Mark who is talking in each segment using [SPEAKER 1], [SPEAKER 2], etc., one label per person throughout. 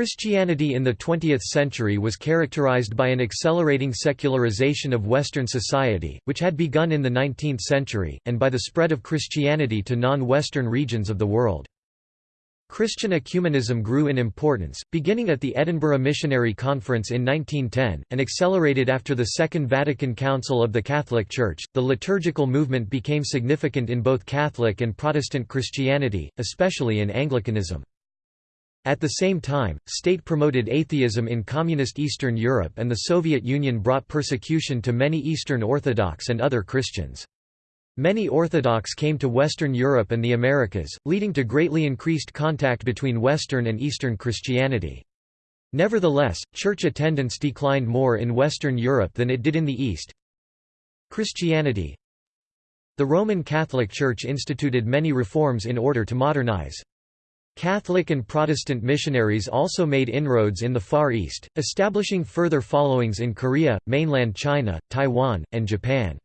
[SPEAKER 1] Christianity in the 20th century was characterized by an accelerating secularization of Western society, which had begun in the 19th century, and by the spread of Christianity to non-Western regions of the world. Christian ecumenism grew in importance, beginning at the Edinburgh Missionary Conference in 1910, and accelerated after the Second Vatican Council of the Catholic Church. The liturgical movement became significant in both Catholic and Protestant Christianity, especially in Anglicanism. At the same time, state-promoted atheism in Communist Eastern Europe and the Soviet Union brought persecution to many Eastern Orthodox and other Christians. Many Orthodox came to Western Europe and the Americas, leading to greatly increased contact between Western and Eastern Christianity. Nevertheless, church attendance declined more in Western Europe than it did in the East. Christianity The Roman Catholic Church instituted many reforms in order to modernize. Catholic and Protestant missionaries also made inroads in the Far East, establishing further followings in Korea, mainland China, Taiwan, and Japan.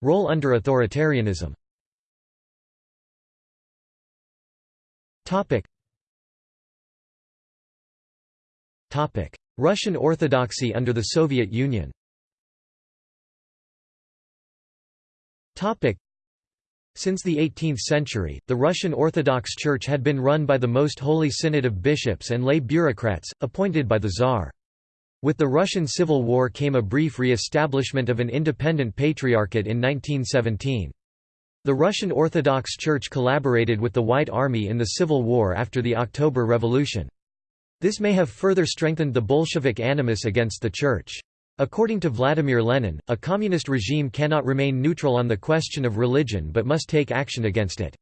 [SPEAKER 1] Role under authoritarianism. Russian Orthodoxy under the Soviet Union since the 18th century, the Russian Orthodox Church had been run by the Most Holy Synod of bishops and lay bureaucrats, appointed by the Tsar. With the Russian Civil War came a brief re-establishment of an independent patriarchate in 1917. The Russian Orthodox Church collaborated with the White Army in the Civil War after the October Revolution. This may have further strengthened the Bolshevik animus against the Church. According to Vladimir Lenin, a communist regime cannot remain neutral on the question of religion but must take action against it.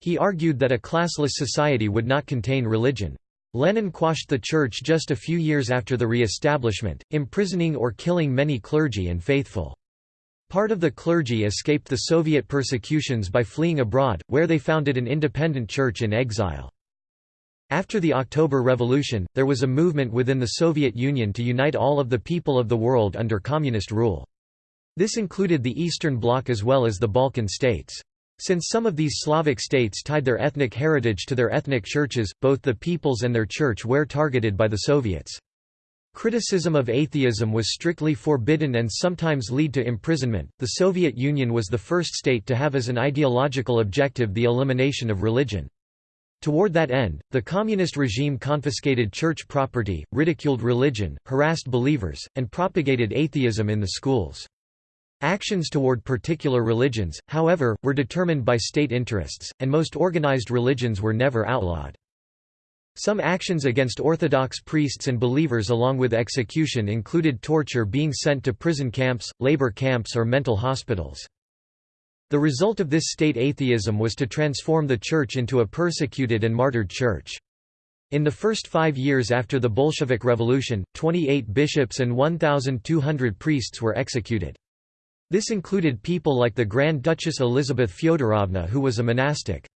[SPEAKER 1] He argued that a classless society would not contain religion. Lenin quashed the church just a few years after the re-establishment, imprisoning or killing many clergy and faithful. Part of the clergy escaped the Soviet persecutions by fleeing abroad, where they founded an independent church in exile. After the October Revolution, there was a movement within the Soviet Union to unite all of the people of the world under communist rule. This included the Eastern Bloc as well as the Balkan states. Since some of these Slavic states tied their ethnic heritage to their ethnic churches, both the peoples and their church were targeted by the Soviets. Criticism of atheism was strictly forbidden and sometimes lead to imprisonment. The Soviet Union was the first state to have as an ideological objective the elimination of religion. Toward that end, the communist regime confiscated church property, ridiculed religion, harassed believers, and propagated atheism in the schools. Actions toward particular religions, however, were determined by state interests, and most organized religions were never outlawed. Some actions against Orthodox priests and believers along with execution included torture being sent to prison camps, labor camps or mental hospitals. The result of this state atheism was to transform the church into a persecuted and martyred church. In the first five years after the Bolshevik Revolution, 28 bishops and 1,200 priests were executed. This included people like the Grand Duchess Elizabeth Fyodorovna who was a monastic.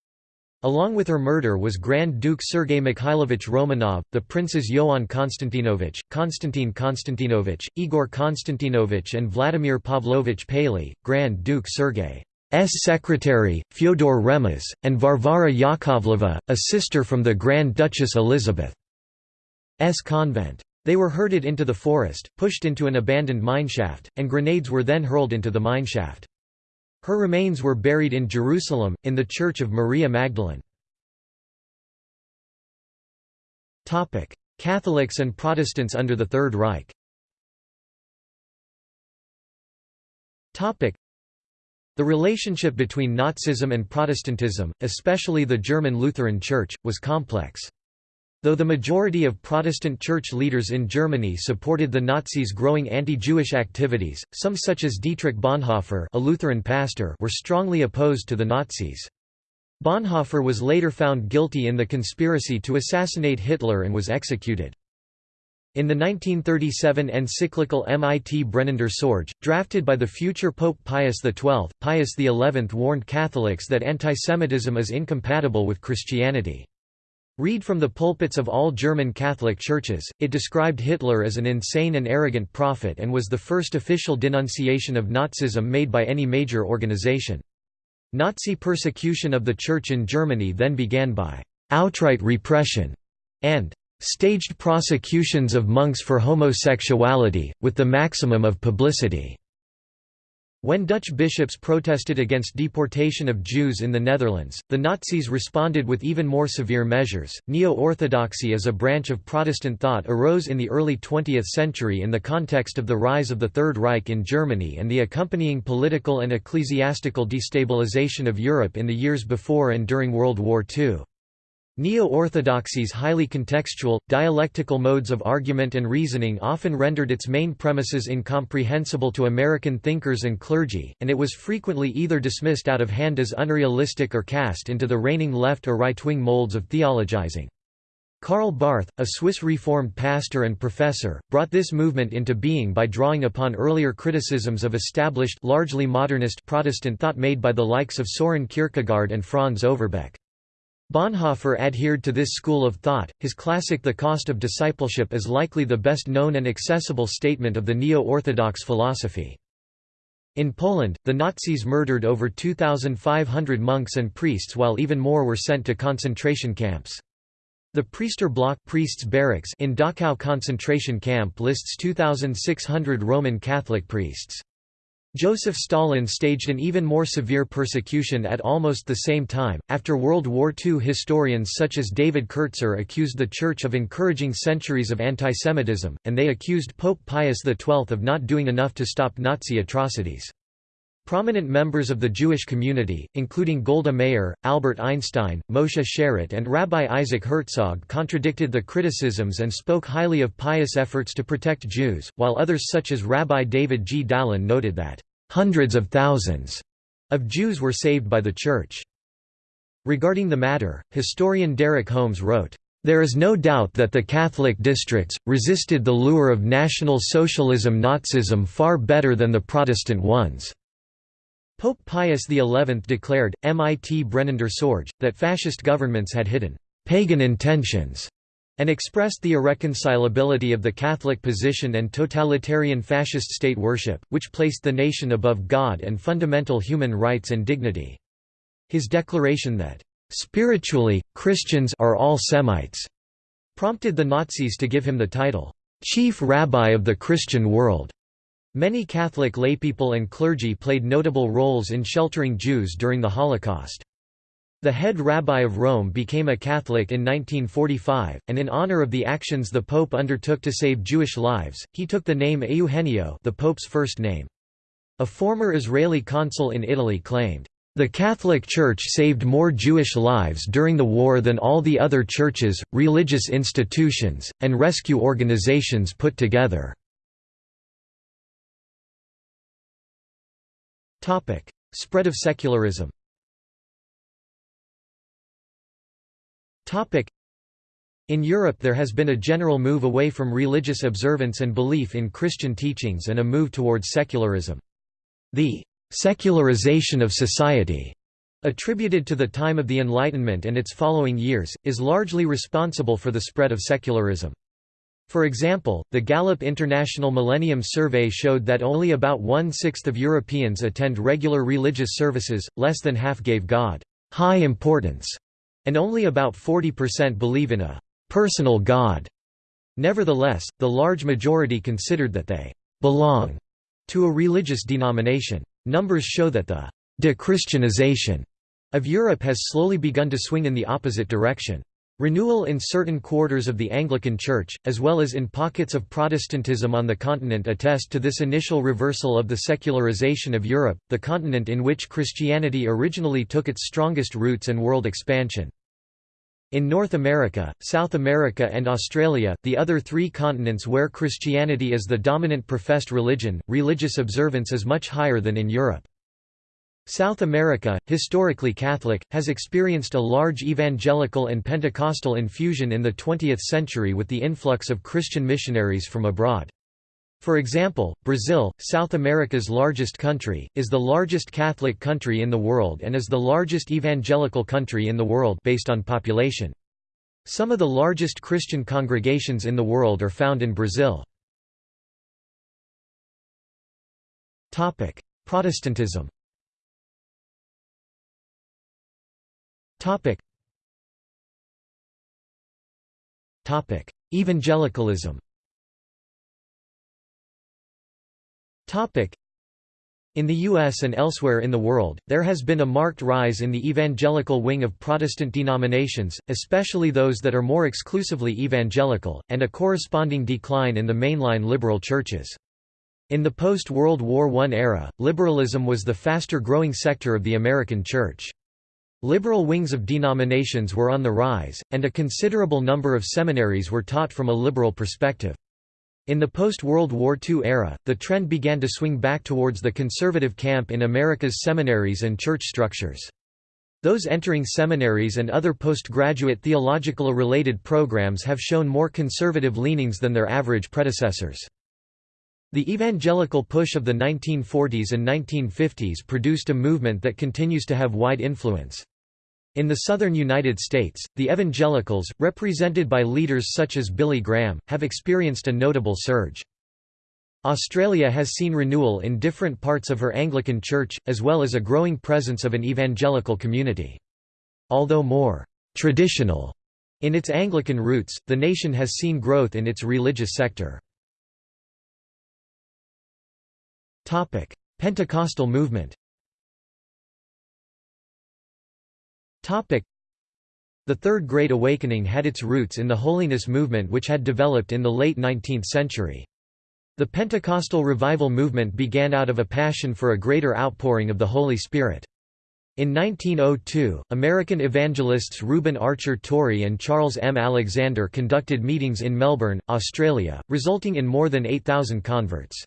[SPEAKER 1] Along with her murder was Grand Duke Sergei Mikhailovich Romanov, the princes Ioan Konstantinovich, Konstantin Konstantinovich, Igor Konstantinovich and Vladimir Pavlovich Paley, Grand Duke Sergei. S secretary, Fyodor Remez, and Varvara Yakovleva, a sister from the Grand Duchess Elizabeth's convent. They were herded into the forest, pushed into an abandoned mineshaft, and grenades were then hurled into the mineshaft. Her remains were buried in Jerusalem, in the Church of Maria Magdalene. Catholics and Protestants under the Third Reich the relationship between Nazism and Protestantism, especially the German Lutheran Church, was complex. Though the majority of Protestant church leaders in Germany supported the Nazis' growing anti-Jewish activities, some such as Dietrich Bonhoeffer a Lutheran pastor were strongly opposed to the Nazis. Bonhoeffer was later found guilty in the conspiracy to assassinate Hitler and was executed. In the 1937 encyclical Mit brennender Sorge, drafted by the future Pope Pius XII, Pius XI warned Catholics that antisemitism is incompatible with Christianity. Read from the pulpits of all German Catholic churches, it described Hitler as an insane and arrogant prophet and was the first official denunciation of Nazism made by any major organization. Nazi persecution of the Church in Germany then began by outright repression and staged prosecutions of monks for homosexuality, with the maximum of publicity. When Dutch bishops protested against deportation of Jews in the Netherlands, the Nazis responded with even more severe measures. Neo Orthodoxy as a branch of Protestant thought arose in the early 20th century in the context of the rise of the Third Reich in Germany and the accompanying political and ecclesiastical destabilization of Europe in the years before and during World War II. Neo-orthodoxy's highly contextual, dialectical modes of argument and reasoning often rendered its main premises incomprehensible to American thinkers and clergy, and it was frequently either dismissed out of hand as unrealistic or cast into the reigning left or right-wing molds of theologizing. Karl Barth, a Swiss Reformed pastor and professor, brought this movement into being by drawing upon earlier criticisms of established largely modernist Protestant thought made by the likes of Soren Kierkegaard and Franz Overbeck. Bonhoeffer adhered to this school of thought. His classic The Cost of Discipleship is likely the best known and accessible statement of the neo-orthodox philosophy. In Poland, the Nazis murdered over 2,500 monks and priests while even more were sent to concentration camps. The Priester Block priests barracks in Dachau concentration camp lists 2,600 Roman Catholic priests. Joseph Stalin staged an even more severe persecution at almost the same time. After World War II, historians such as David Kertzer accused the Church of encouraging centuries of antisemitism, and they accused Pope Pius XII of not doing enough to stop Nazi atrocities. Prominent members of the Jewish community, including Golda Meir, Albert Einstein, Moshe Sharett and Rabbi Isaac Herzog contradicted the criticisms and spoke highly of Pius' efforts to protect Jews, while others such as Rabbi David G. Dalin noted that, "...hundreds of thousands," of Jews were saved by the Church. Regarding the matter, historian Derek Holmes wrote, there is no doubt that the Catholic districts, resisted the lure of National Socialism Nazism far better than the Protestant ones. Pope Pius XI declared, mit brennender Sorge, that fascist governments had hidden «pagan intentions» and expressed the irreconcilability of the Catholic position and totalitarian fascist state worship, which placed the nation above God and fundamental human rights and dignity. His declaration that, "...spiritually, Christians are all Semites," prompted the Nazis to give him the title, "...chief rabbi of the Christian world." Many Catholic laypeople and clergy played notable roles in sheltering Jews during the Holocaust. The head rabbi of Rome became a Catholic in 1945, and in honor of the actions the Pope undertook to save Jewish lives, he took the name Eugenio the Pope's first name. A former Israeli consul in Italy claimed, "...the Catholic Church saved more Jewish lives during the war than all the other churches, religious institutions, and rescue organizations put together." Spread of secularism in Europe there has been a general move away from religious observance and belief in Christian teachings and a move towards secularism. The «secularization of society» attributed to the time of the Enlightenment and its following years, is largely responsible for the spread of secularism. For example, the Gallup International Millennium Survey showed that only about one-sixth of Europeans attend regular religious services, less than half gave God high importance, and only about 40% believe in a personal God. Nevertheless, the large majority considered that they belong to a religious denomination. Numbers show that the de-Christianization of Europe has slowly begun to swing in the opposite direction. Renewal in certain quarters of the Anglican Church, as well as in pockets of Protestantism on the continent attest to this initial reversal of the secularization of Europe, the continent in which Christianity originally took its strongest roots and world expansion. In North America, South America and Australia, the other three continents where Christianity is the dominant professed religion, religious observance is much higher than in Europe. South America, historically Catholic, has experienced a large evangelical and Pentecostal infusion in the 20th century with the influx of Christian missionaries from abroad. For example, Brazil, South America's largest country, is the largest Catholic country in the world and is the largest evangelical country in the world based on population. Some of the largest Christian congregations in the world are found in Brazil. Protestantism Topic. Topic: Evangelicalism. Topic. In the U.S. and elsewhere in the world, there has been a marked rise in the evangelical wing of Protestant denominations, especially those that are more exclusively evangelical, and a corresponding decline in the mainline liberal churches. In the post-World War I era, liberalism was the faster-growing sector of the American church. Liberal wings of denominations were on the rise, and a considerable number of seminaries were taught from a liberal perspective. In the post-World War II era, the trend began to swing back towards the conservative camp in America's seminaries and church structures. Those entering seminaries and other postgraduate theological-related programs have shown more conservative leanings than their average predecessors. The evangelical push of the 1940s and 1950s produced a movement that continues to have wide influence. In the southern United States, the evangelicals, represented by leaders such as Billy Graham, have experienced a notable surge. Australia has seen renewal in different parts of her Anglican Church, as well as a growing presence of an evangelical community. Although more «traditional» in its Anglican roots, the nation has seen growth in its religious sector. Pentecostal movement Topic: The Third Great Awakening had its roots in the holiness movement which had developed in the late 19th century. The Pentecostal revival movement began out of a passion for a greater outpouring of the Holy Spirit. In 1902, American evangelists Reuben Archer Torrey and Charles M. Alexander conducted meetings in Melbourne, Australia, resulting in more than 8,000 converts.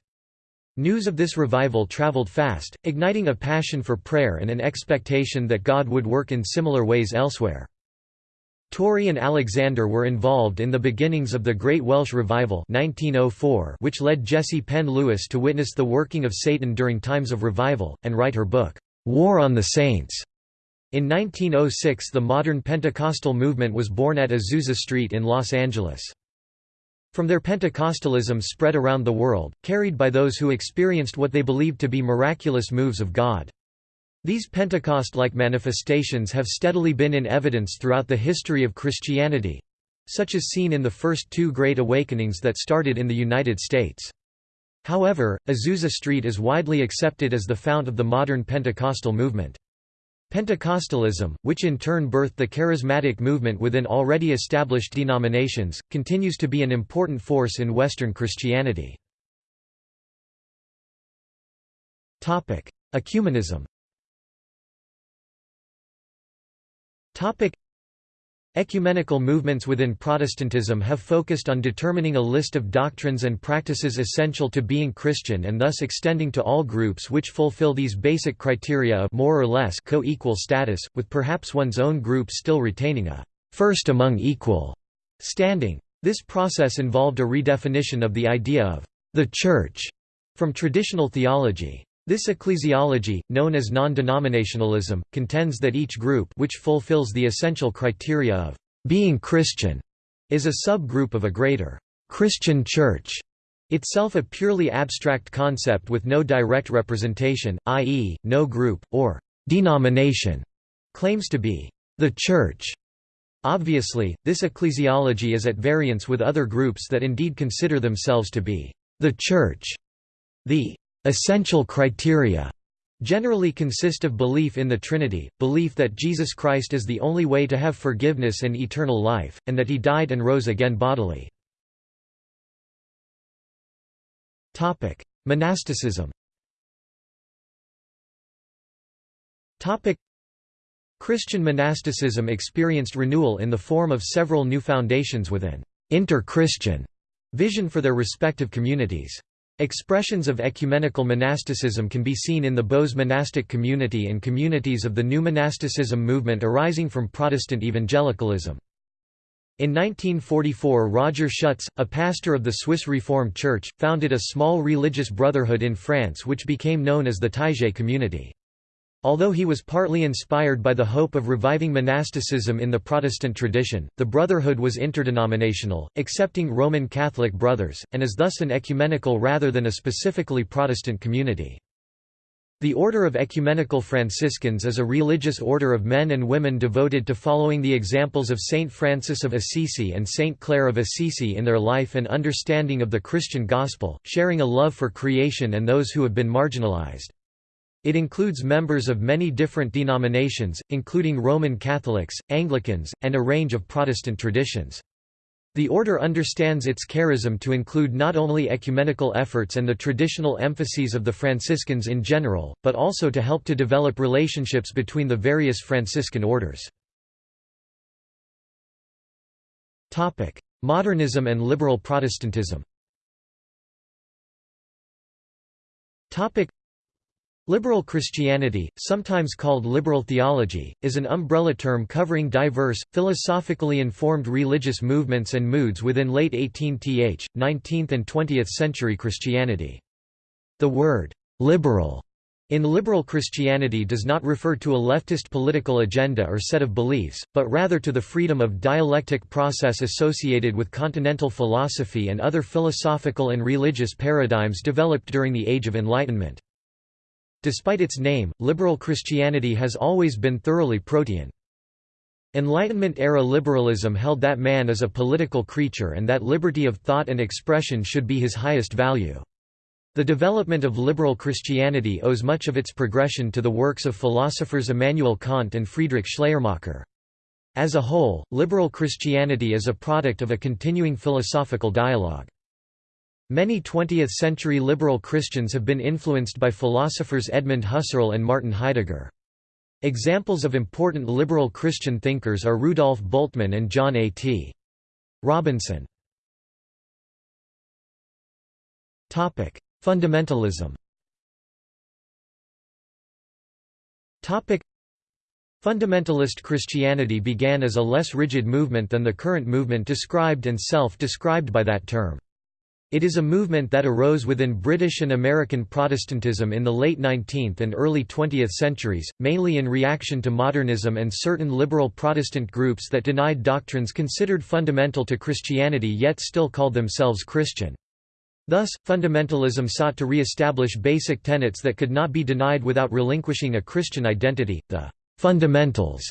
[SPEAKER 1] News of this revival traveled fast, igniting a passion for prayer and an expectation that God would work in similar ways elsewhere. Torrey and Alexander were involved in the beginnings of the Great Welsh Revival 1904 which led Jessie Penn Lewis to witness the working of Satan during times of revival, and write her book, War on the Saints. In 1906 the modern Pentecostal movement was born at Azusa Street in Los Angeles. From there Pentecostalism spread around the world, carried by those who experienced what they believed to be miraculous moves of God. These Pentecost-like manifestations have steadily been in evidence throughout the history of Christianity—such as seen in the first two Great Awakenings that started in the United States. However, Azusa Street is widely accepted as the fount of the modern Pentecostal movement. Pentecostalism, which in turn birthed the charismatic movement within already established denominations, continues to be an important force in Western Christianity. Ecumenism Ecumenical movements within Protestantism have focused on determining a list of doctrines and practices essential to being Christian and thus extending to all groups which fulfill these basic criteria of more or less co-equal status, with perhaps one's own group still retaining a first among equal standing. This process involved a redefinition of the idea of the Church from traditional theology. This ecclesiology, known as non-denominationalism, contends that each group which fulfills the essential criteria of being Christian is a subgroup of a greater Christian Church, itself a purely abstract concept with no direct representation, i.e., no group, or denomination, claims to be the Church. Obviously, this ecclesiology is at variance with other groups that indeed consider themselves to be the Church. The Essential criteria generally consist of belief in the Trinity, belief that Jesus Christ is the only way to have forgiveness and eternal life, and that he died and rose again bodily. Monasticism Christian monasticism experienced renewal in the form of several new foundations with an inter-Christian vision for their respective communities. Expressions of ecumenical monasticism can be seen in the Bose monastic community and communities of the new monasticism movement arising from Protestant evangelicalism. In 1944 Roger Schutz, a pastor of the Swiss Reformed Church, founded a small religious brotherhood in France which became known as the Taizé community. Although he was partly inspired by the hope of reviving monasticism in the Protestant tradition, the Brotherhood was interdenominational, accepting Roman Catholic brothers, and is thus an ecumenical rather than a specifically Protestant community. The Order of Ecumenical Franciscans is a religious order of men and women devoted to following the examples of Saint Francis of Assisi and Saint Clare of Assisi in their life and understanding of the Christian gospel, sharing a love for creation and those who have been marginalized. It includes members of many different denominations, including Roman Catholics, Anglicans, and a range of Protestant traditions. The order understands its charism to include not only ecumenical efforts and the traditional emphases of the Franciscans in general, but also to help to develop relationships between the various Franciscan orders. Modernism and liberal Protestantism Liberal Christianity, sometimes called liberal theology, is an umbrella term covering diverse, philosophically informed religious movements and moods within late 18th, 19th and 20th century Christianity. The word, "'liberal' in liberal Christianity does not refer to a leftist political agenda or set of beliefs, but rather to the freedom of dialectic process associated with continental philosophy and other philosophical and religious paradigms developed during the Age of Enlightenment. Despite its name, liberal Christianity has always been thoroughly protean. Enlightenment-era liberalism held that man is a political creature and that liberty of thought and expression should be his highest value. The development of liberal Christianity owes much of its progression to the works of philosophers Immanuel Kant and Friedrich Schleiermacher. As a whole, liberal Christianity is a product of a continuing philosophical dialogue. Many 20th-century liberal Christians have been influenced by philosophers Edmund Husserl and Martin Heidegger. Examples of important liberal Christian thinkers are Rudolf Bultmann and John A. T. Robinson. Fundamentalism Fundamentalist Christianity began as a less rigid movement than the current movement described and self-described by that term. It is a movement that arose within British and American Protestantism in the late 19th and early 20th centuries, mainly in reaction to modernism and certain liberal Protestant groups that denied doctrines considered fundamental to Christianity yet still called themselves Christian. Thus, fundamentalism sought to re-establish basic tenets that could not be denied without relinquishing a Christian identity, the fundamentals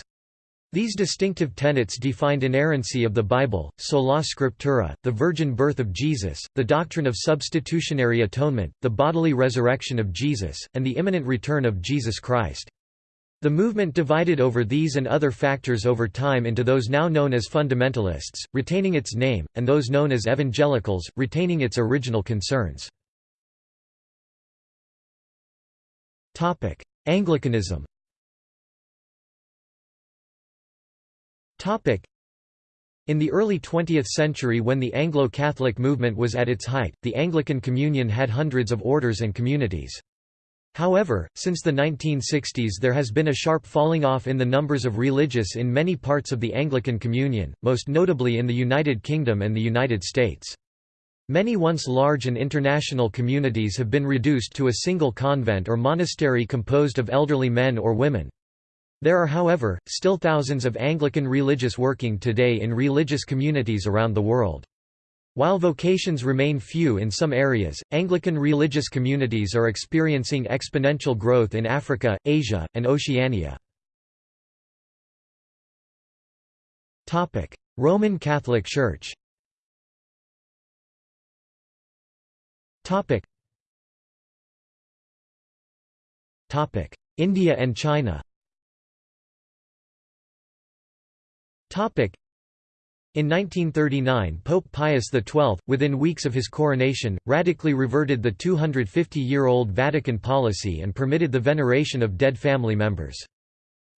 [SPEAKER 1] these distinctive tenets defined inerrancy of the Bible, sola scriptura, the virgin birth of Jesus, the doctrine of substitutionary atonement, the bodily resurrection of Jesus, and the imminent return of Jesus Christ. The movement divided over these and other factors over time into those now known as fundamentalists, retaining its name, and those known as evangelicals, retaining its original concerns. Anglicanism In the early 20th century when the Anglo-Catholic movement was at its height, the Anglican Communion had hundreds of orders and communities. However, since the 1960s there has been a sharp falling off in the numbers of religious in many parts of the Anglican Communion, most notably in the United Kingdom and the United States. Many once large and international communities have been reduced to a single convent or monastery composed of elderly men or women. There are however, still thousands of Anglican religious working today in religious communities around the world. While vocations remain few in some areas, Anglican religious communities are experiencing exponential growth in Africa, Asia, and Oceania. Roman Catholic Church India and China In 1939 Pope Pius XII, within weeks of his coronation, radically reverted the 250-year-old Vatican policy and permitted the veneration of dead family members.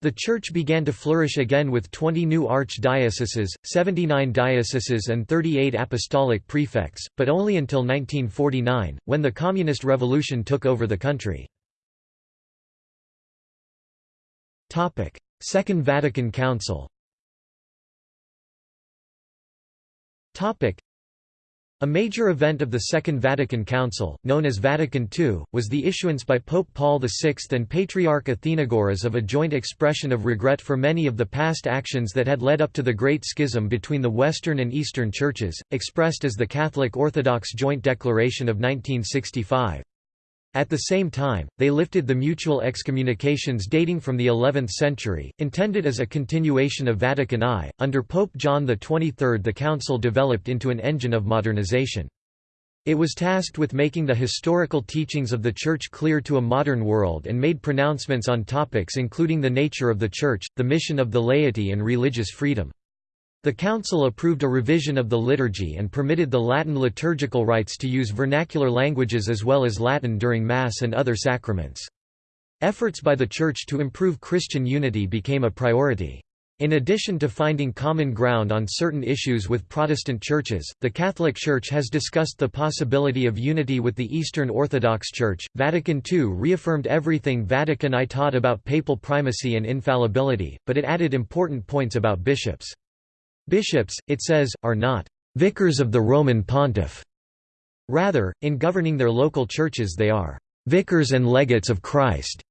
[SPEAKER 1] The Church began to flourish again with 20 new archdioceses, 79 dioceses and 38 apostolic prefects, but only until 1949, when the Communist Revolution took over the country. Second Vatican Council A major event of the Second Vatican Council, known as Vatican II, was the issuance by Pope Paul VI and Patriarch Athenagoras of a joint expression of regret for many of the past actions that had led up to the Great Schism between the Western and Eastern Churches, expressed as the Catholic Orthodox Joint Declaration of 1965. At the same time, they lifted the mutual excommunications dating from the 11th century, intended as a continuation of Vatican I. Under Pope John XXIII, the Council developed into an engine of modernization. It was tasked with making the historical teachings of the Church clear to a modern world and made pronouncements on topics including the nature of the Church, the mission of the laity, and religious freedom. The Council approved a revision of the liturgy and permitted the Latin liturgical rites to use vernacular languages as well as Latin during Mass and other sacraments. Efforts by the Church to improve Christian unity became a priority. In addition to finding common ground on certain issues with Protestant churches, the Catholic Church has discussed the possibility of unity with the Eastern Orthodox Church. Vatican II reaffirmed everything Vatican I taught about papal primacy and infallibility, but it added important points about bishops. Bishops, it says, are not vicars of the Roman pontiff. Rather, in governing their local churches they are vicars and legates of Christ.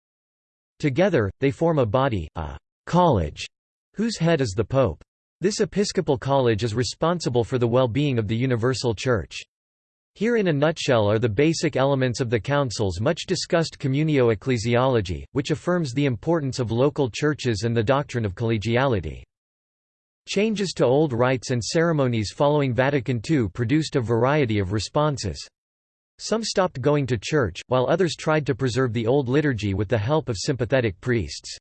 [SPEAKER 1] Together, they form a body, a college, whose head is the pope. This episcopal college is responsible for the well-being of the universal church. Here in a nutshell are the basic elements of the Council's much discussed communio ecclesiology, which affirms the importance of local churches and the doctrine of collegiality. Changes to old rites and ceremonies following Vatican II produced a variety of responses. Some stopped going to church, while others tried to preserve the old liturgy with the help of sympathetic priests.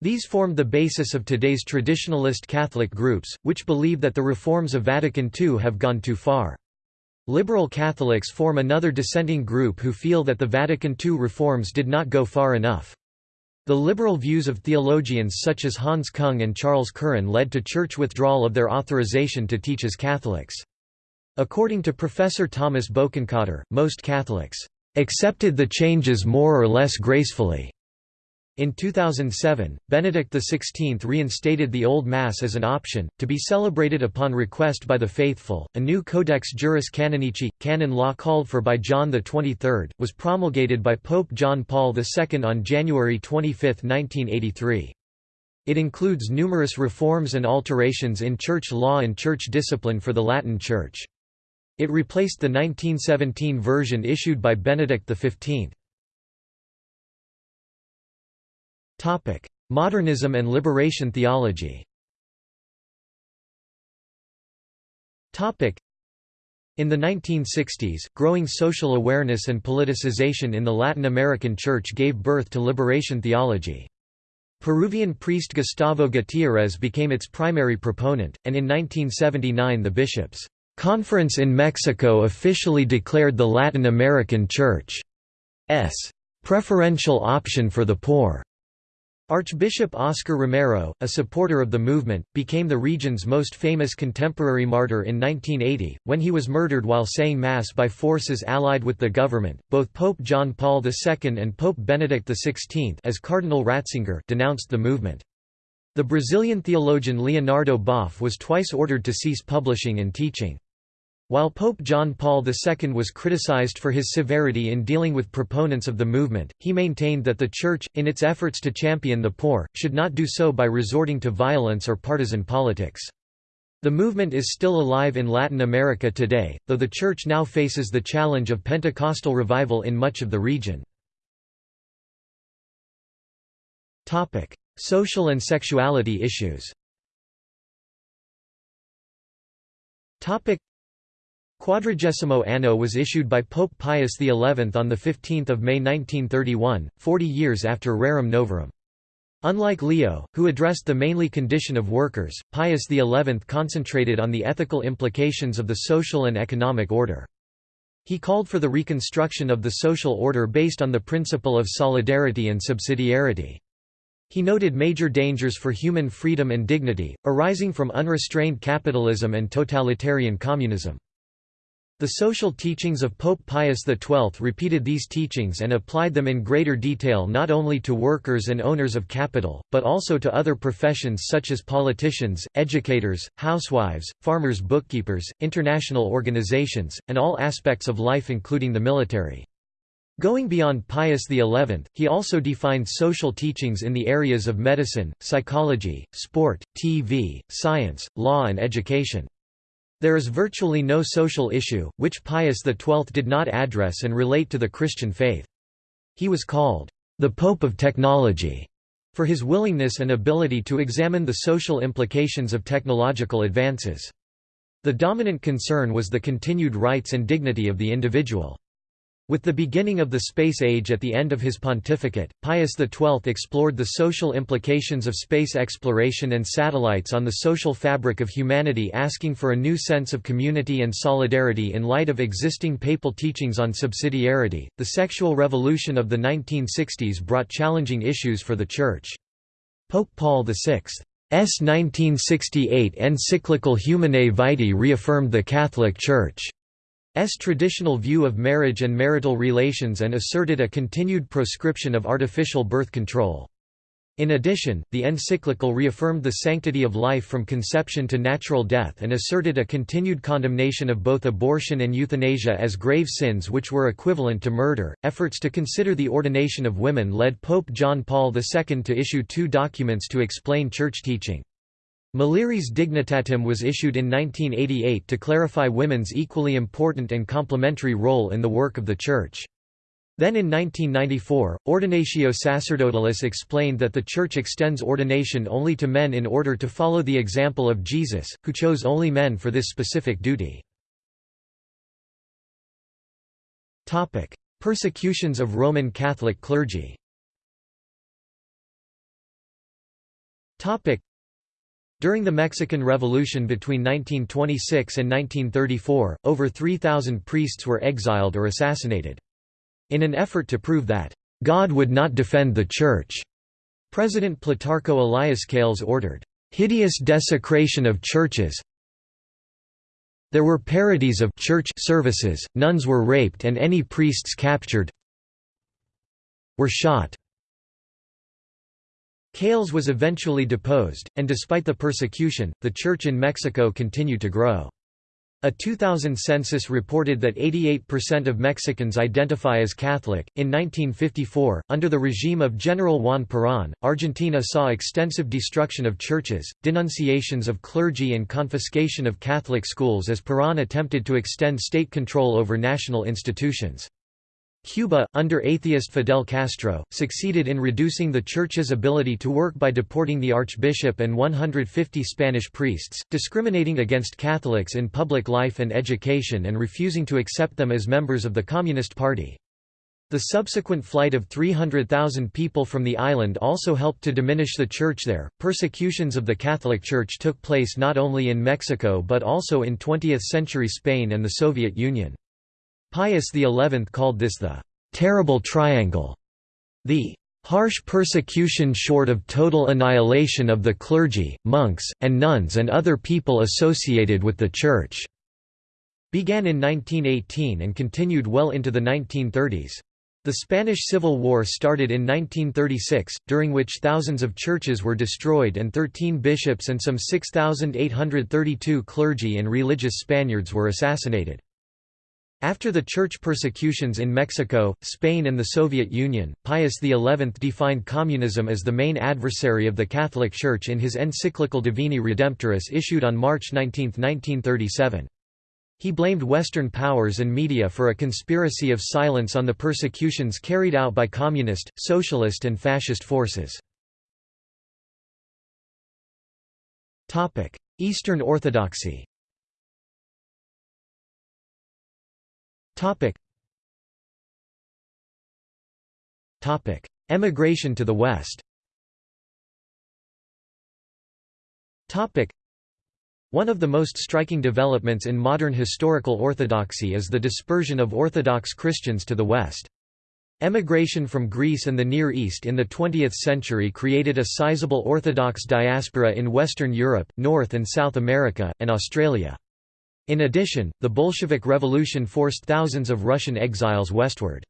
[SPEAKER 1] These formed the basis of today's traditionalist Catholic groups, which believe that the reforms of Vatican II have gone too far. Liberal Catholics form another dissenting group who feel that the Vatican II reforms did not go far enough. The liberal views of theologians such as Hans Kung and Charles Curran led to church withdrawal of their authorization to teach as Catholics. According to Professor Thomas Bokenkotter, most Catholics accepted the changes more or less gracefully. In 2007, Benedict XVI reinstated the Old Mass as an option, to be celebrated upon request by the faithful. A new Codex Juris Canonici, canon law called for by John XXIII, was promulgated by Pope John Paul II on January 25, 1983. It includes numerous reforms and alterations in church law and church discipline for the Latin Church. It replaced the 1917 version issued by Benedict XV. Modernism and liberation theology in the 1960s, growing social awareness and politicization in the Latin American Church gave birth to liberation theology. Peruvian priest Gustavo Gutiérrez became its primary proponent, and in 1979 the bishops' conference in Mexico officially declared the Latin American Church's preferential option for the poor. Archbishop Oscar Romero, a supporter of the movement, became the region's most famous contemporary martyr in 1980, when he was murdered while saying Mass by forces allied with the government. Both Pope John Paul II and Pope Benedict XVI as Cardinal Ratzinger denounced the movement. The Brazilian theologian Leonardo Boff was twice ordered to cease publishing and teaching. While Pope John Paul II was criticized for his severity in dealing with proponents of the movement, he maintained that the Church, in its efforts to champion the poor, should not do so by resorting to violence or partisan politics. The movement is still alive in Latin America today, though the Church now faces the challenge of Pentecostal revival in much of the region. Social and sexuality issues Quadragesimo Anno was issued by Pope Pius XI on 15 May 1931, 40 years after Rerum Novarum. Unlike Leo, who addressed the mainly condition of workers, Pius XI concentrated on the ethical implications of the social and economic order. He called for the reconstruction of the social order based on the principle of solidarity and subsidiarity. He noted major dangers for human freedom and dignity, arising from unrestrained capitalism and totalitarian communism. The social teachings of Pope Pius XII repeated these teachings and applied them in greater detail not only to workers and owners of capital, but also to other professions such as politicians, educators, housewives, farmers bookkeepers, international organizations, and all aspects of life including the military. Going beyond Pius XI, he also defined social teachings in the areas of medicine, psychology, sport, TV, science, law and education. There is virtually no social issue, which Pius XII did not address and relate to the Christian faith. He was called, "...the Pope of Technology." for his willingness and ability to examine the social implications of technological advances. The dominant concern was the continued rights and dignity of the individual. With the beginning of the space age at the end of his pontificate, Pius XII explored the social implications of space exploration and satellites on the social fabric of humanity asking for a new sense of community and solidarity in light of existing papal teachings on subsidiarity. The sexual revolution of the 1960s brought challenging issues for the Church. Pope Paul VI's 1968 encyclical Humanae Vitae reaffirmed the Catholic Church traditional view of marriage and marital relations and asserted a continued proscription of artificial birth control. In addition, the encyclical reaffirmed the sanctity of life from conception to natural death and asserted a continued condemnation of both abortion and euthanasia as grave sins which were equivalent to murder. Efforts to consider the ordination of women led Pope John Paul II to issue two documents to explain church teaching. Mulieris Dignitatem was issued in 1988 to clarify women's equally important and complementary role in the work of the Church. Then in 1994, Ordinatio Sacerdotalis explained that the Church extends ordination only to men in order to follow the example of Jesus, who chose only men for this specific duty. Persecutions of Roman Catholic clergy during the Mexican Revolution between 1926 and 1934, over 3,000 priests were exiled or assassinated. In an effort to prove that, "...God would not defend the Church," President Plutarco Elias Calles ordered, "...hideous desecration of churches there were parodies of church services, nuns were raped and any priests captured were shot." Calles was eventually deposed, and despite the persecution, the Church in Mexico continued to grow. A 2000 census reported that 88% of Mexicans identify as Catholic. In 1954, under the regime of General Juan Perón, Argentina saw extensive destruction of churches, denunciations of clergy, and confiscation of Catholic schools as Perón attempted to extend state control over national institutions. Cuba, under atheist Fidel Castro, succeeded in reducing the Church's ability to work by deporting the Archbishop and 150 Spanish priests, discriminating against Catholics in public life and education and refusing to accept them as members of the Communist Party. The subsequent flight of 300,000 people from the island also helped to diminish the church there. Persecutions of the Catholic Church took place not only in Mexico but also in 20th century Spain and the Soviet Union. Pius XI called this the «terrible triangle», the harsh persecution short of total annihilation of the clergy, monks, and nuns and other people associated with the Church", began in 1918 and continued well into the 1930s. The Spanish Civil War started in 1936, during which thousands of churches were destroyed and 13 bishops and some 6,832 clergy and religious Spaniards were assassinated. After the church persecutions in Mexico, Spain and the Soviet Union, Pius XI defined communism as the main adversary of the Catholic Church in his encyclical Divini Redemptoris issued on March 19, 1937. He blamed Western powers and media for a conspiracy of silence on the persecutions carried out by communist, socialist and fascist forces. Eastern Orthodoxy Topic. Topic: Emigration to the West. Topic. One of the most striking developments in modern historical orthodoxy is the dispersion of Orthodox Christians to the West. Emigration from Greece and the Near East in the 20th century created a sizable Orthodox diaspora in Western Europe, North and South America, and Australia. In addition, the Bolshevik Revolution forced thousands of Russian exiles westward.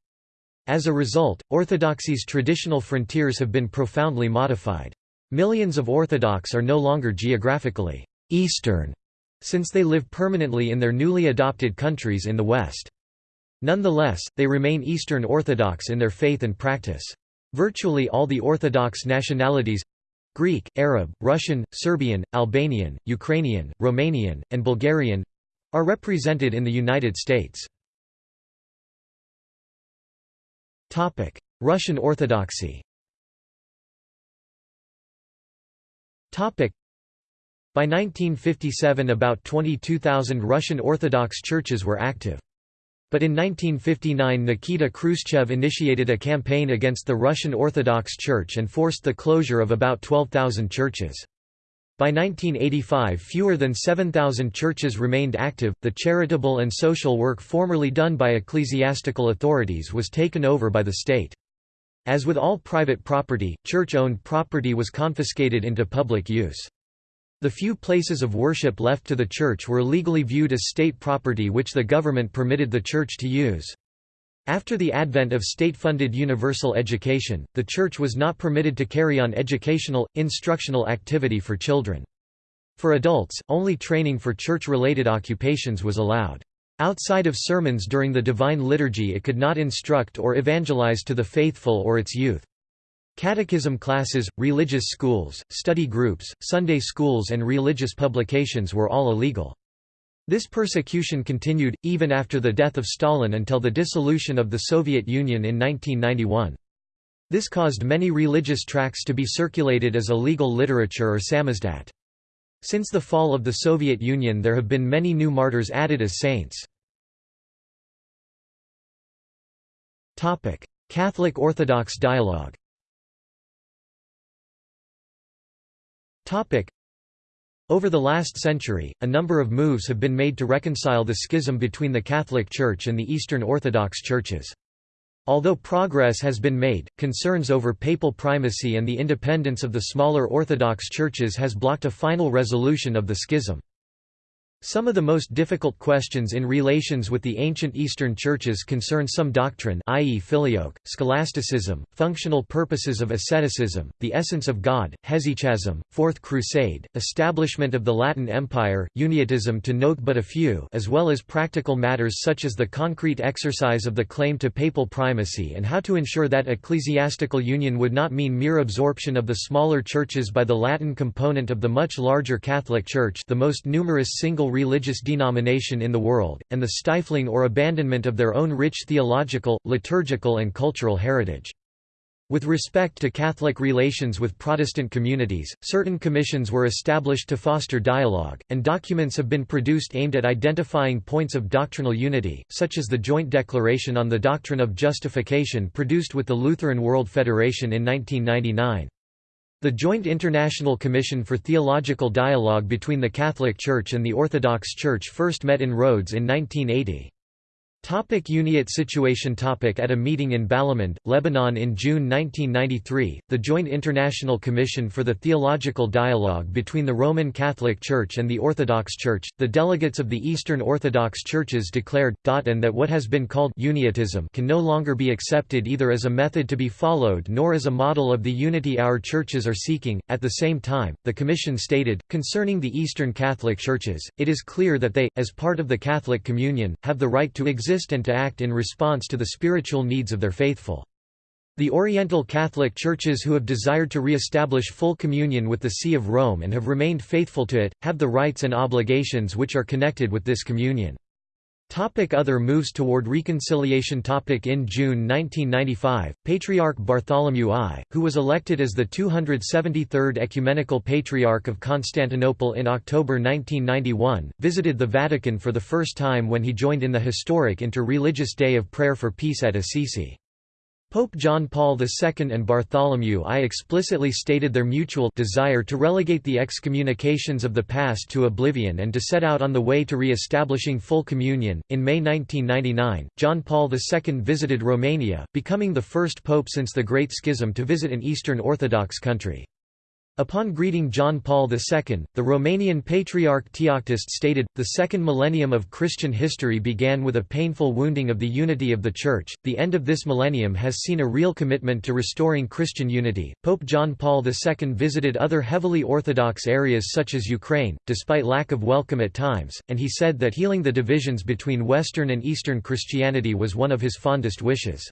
[SPEAKER 1] As a result, Orthodoxy's traditional frontiers have been profoundly modified. Millions of Orthodox are no longer geographically «Eastern» since they live permanently in their newly adopted countries in the West. Nonetheless, they remain Eastern Orthodox in their faith and practice. Virtually all the Orthodox nationalities Greek, Arab, Russian, Serbian, Albanian, Ukrainian, Romanian, and Bulgarian are represented in the United States. Topic: Russian Orthodoxy Topic: by 1957 about 22,000 Russian Orthodox churches were active. But in 1959 Nikita Khrushchev initiated a campaign against the Russian Orthodox Church and forced the closure of about 12,000 churches. By 1985 fewer than 7,000 churches remained active. The charitable and social work formerly done by ecclesiastical authorities was taken over by the state. As with all private property, church-owned property was confiscated into public use. The few places of worship left to the church were legally viewed as state property which the government permitted the church to use. After the advent of state-funded universal education, the church was not permitted to carry on educational, instructional activity for children. For adults, only training for church-related occupations was allowed. Outside of sermons during the Divine Liturgy it could not instruct or evangelize to the faithful or its youth. Catechism classes, religious schools, study groups, Sunday schools and religious publications were all illegal. This persecution continued, even after the death of Stalin until the dissolution of the Soviet Union in 1991. This caused many religious tracts to be circulated as illegal literature or samizdat. Since the fall of the Soviet Union there have been many new martyrs added as saints. Catholic Orthodox dialogue Over the last century, a number of moves have been made to reconcile the schism between the Catholic Church and the Eastern Orthodox churches. Although progress has been made, concerns over papal primacy and the independence of the smaller Orthodox churches has blocked a final resolution of the schism. Some of the most difficult questions in relations with the ancient Eastern churches concern some doctrine i.e. filioque, scholasticism, functional purposes of asceticism, the essence of God, hesychasm, Fourth Crusade, establishment of the Latin Empire, uniatism to note but a few as well as practical matters such as the concrete exercise of the claim to papal primacy and how to ensure that ecclesiastical union would not mean mere absorption of the smaller churches by the Latin component of the much larger Catholic Church the most numerous single religious denomination in the world, and the stifling or abandonment of their own rich theological, liturgical and cultural heritage. With respect to Catholic relations with Protestant communities, certain commissions were established to foster dialogue, and documents have been produced aimed at identifying points of doctrinal unity, such as the Joint Declaration on the Doctrine of Justification produced with the Lutheran World Federation in 1999. The Joint International Commission for Theological Dialogue between the Catholic Church and the Orthodox Church first met in Rhodes in 1980. Topic Uniate situation topic At a meeting in Balamand, Lebanon in June 1993, the Joint International Commission for the Theological Dialogue between the Roman Catholic Church and the Orthodox Church, the delegates of the Eastern Orthodox Churches declared, and that what has been called uniatism can no longer be accepted either as a method to be followed nor as a model of the unity our churches are seeking. At the same time, the Commission stated, concerning the Eastern Catholic Churches, it is clear that they, as part of the Catholic Communion, have the right to exist exist and to act in response to the spiritual needs of their faithful. The Oriental Catholic Churches who have desired to re-establish full communion with the See of Rome and have remained faithful to it, have the rights and obligations which are connected with this communion. Topic other moves toward reconciliation topic In June 1995, Patriarch Bartholomew I, who was elected as the 273rd Ecumenical Patriarch of Constantinople in October 1991, visited the Vatican for the first time when he joined in the historic inter-religious Day of Prayer for Peace at Assisi. Pope John Paul II and Bartholomew I explicitly stated their mutual desire to relegate the excommunications of the past to oblivion and to set out on the way to re-establishing full communion. In May 1999, John Paul II visited Romania, becoming the first pope since the Great Schism to visit an Eastern Orthodox country. Upon greeting John Paul II, the Romanian Patriarch Teoctist stated, The second millennium of Christian history began with a painful wounding of the unity of the Church. The end of this millennium has seen a real commitment to restoring Christian unity. Pope John Paul II visited other heavily Orthodox areas such as Ukraine, despite lack of welcome at times, and he said that healing the divisions between Western and Eastern Christianity was one of his fondest wishes.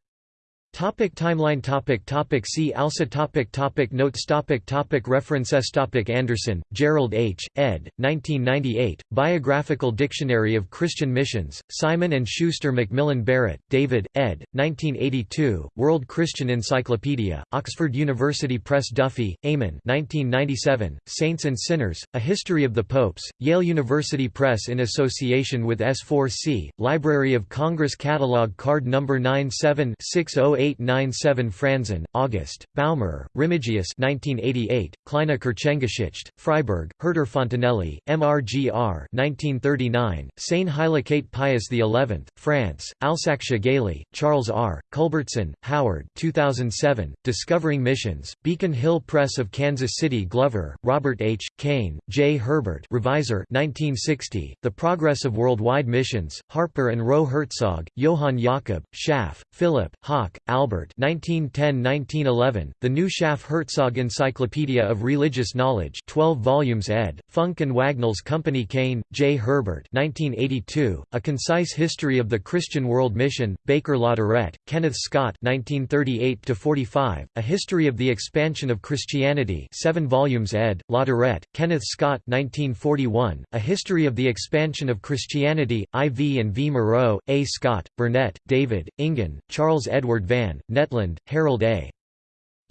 [SPEAKER 1] Topic timeline topic topic See also topic topic Notes topic topic References topic Anderson, Gerald H., ed. 1998, Biographical Dictionary of Christian Missions, Simon & Schuster Macmillan Barrett, David, ed. 1982, World Christian Encyclopedia, Oxford University Press Duffy, Eamon 1997, Saints and Sinners, A History of the Popes, Yale University Press in association with S4C, Library of Congress Catalog Card No. 97608 0897 Franzen, August, Baumer, Remigius 1988, Kleine Kirchengeschichte, Freiburg, Herder Fontenelle, MRGR 1939, Seine Heiligkeit Pius XI, France, Alsaksche Gailey, Charles R., Culbertson, Howard 2007, Discovering Missions, Beacon Hill Press of Kansas City Glover, Robert H., Kane, J. Herbert Revisor 1960, The Progress of Worldwide Missions, Harper and Row Herzog, Johann Jakob, Schaff, Philip, Hauck, Albert 1910–1911, The New Schaff-Herzog Encyclopedia of Religious Knowledge 12 volumes ed., Funk and Wagnalls Company Kane, J. Herbert 1982, A Concise History of the Christian World Mission, Baker Latourette, Kenneth Scott 1938–45, A History of the Expansion of Christianity 7 volumes ed., Latourette, Kenneth Scott 1941, A History of the Expansion of Christianity, I. V. and V. Moreau, A. Scott, Burnett, David, Engen, Charles Edward Van Van, Netland, Harold A.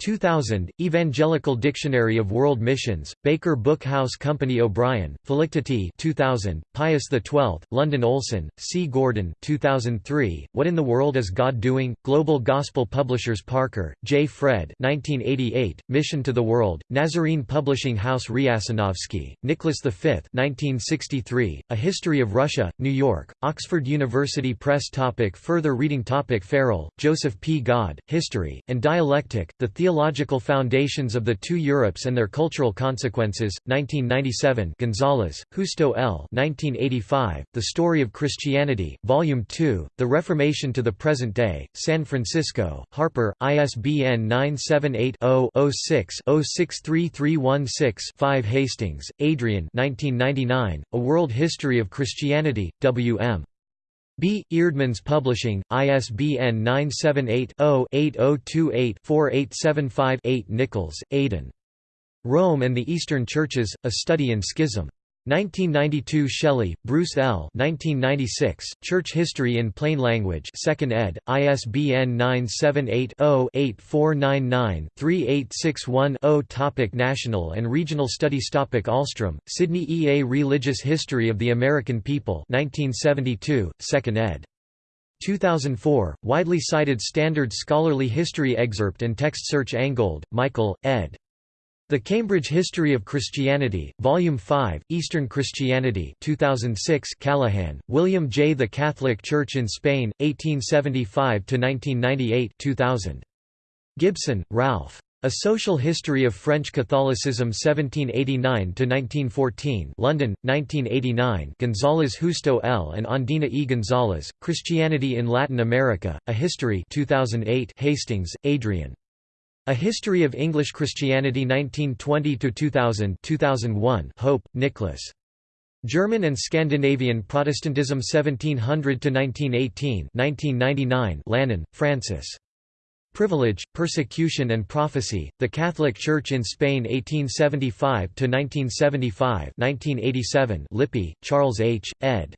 [SPEAKER 1] 2000, Evangelical Dictionary of World Missions, Baker Book House Company O'Brien, Felicity 2000, Pius XII, London Olson, C. Gordon 2003, What in the World is God Doing? Global Gospel Publishers Parker, J. Fred 1988, Mission to the World, Nazarene Publishing House Riasanovsky, Nicholas V 1963, A History of Russia, New York, Oxford University Press topic Further reading topic Farrell, Joseph P. God, History, and Dialectic, The Theological Foundations of the Two Europes and Their Cultural Consequences, 1997 Gonzalez, Justo L. 1985, The Story of Christianity, Volume 2, The Reformation to the Present Day, San Francisco, Harper, ISBN 978-0-06-063316-5 Hastings, Adrian 1999, A World History of Christianity, W.M. B. Eerdmans Publishing, ISBN 978-0-8028-4875-8 Nichols, Aidan. Rome and the Eastern Churches, A Study in Schism. 1992 Shelley, Bruce L. 1996, Church History in Plain Language 2nd ed., ISBN 978-0-8499-3861-0 Topic National and Regional Studies Topic Ahlstrom, Sidney E. A Religious History of the American People 1972, 2nd ed. 2004, widely cited standard scholarly history excerpt and text search Angold, Michael, ed. The Cambridge History of Christianity, Volume 5, Eastern Christianity 2006 Callahan, William J. The Catholic Church in Spain, 1875–1998 2000. Gibson, Ralph. A Social History of French Catholicism 1789–1914 London, 1989 Gonzalez Justo L. and Ondina E. Gonzalez, Christianity in Latin America, A History 2008 Hastings, Adrian. A History of English Christianity 1920–2000 2001 Hope, Nicholas. German and Scandinavian Protestantism 1700–1918 1999 Lannon, Francis. Privilege, Persecution and Prophecy, The Catholic Church in Spain 1875–1975 1987 Lippy, Charles H., ed.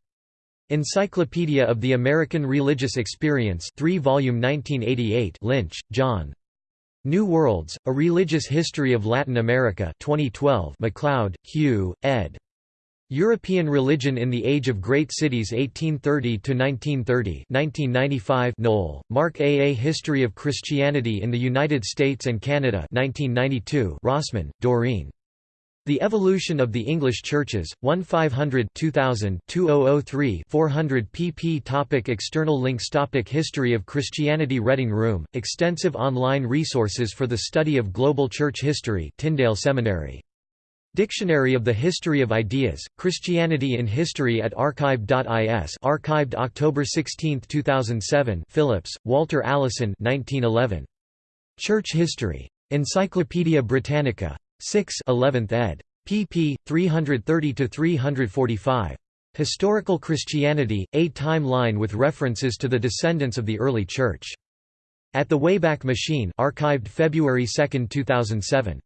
[SPEAKER 1] Encyclopedia of the American Religious Experience 3-volume 1988 Lynch, John. New Worlds, A Religious History of Latin America 2012 MacLeod, Hugh, ed. European Religion in the Age of Great Cities 1830–1930 1995 Noll, Mark A. A History of Christianity in the United States and Canada 1992 Rosman, Doreen. The Evolution of the English Churches, 1 500 2000 2003 400 pp topic External links topic History of Christianity Reading Room, extensive online resources for the study of global church history Tyndale Seminary. Dictionary of the History of Ideas, Christianity in History at archive.is archived October 16, 2007 Phillips, Walter Allison 1911. Church History. Encyclopædia Britannica. 6 11th ed. pp. 330–345. Historical Christianity, A Timeline with references to the descendants of the early Church. At the Wayback Machine archived February 2, 2007.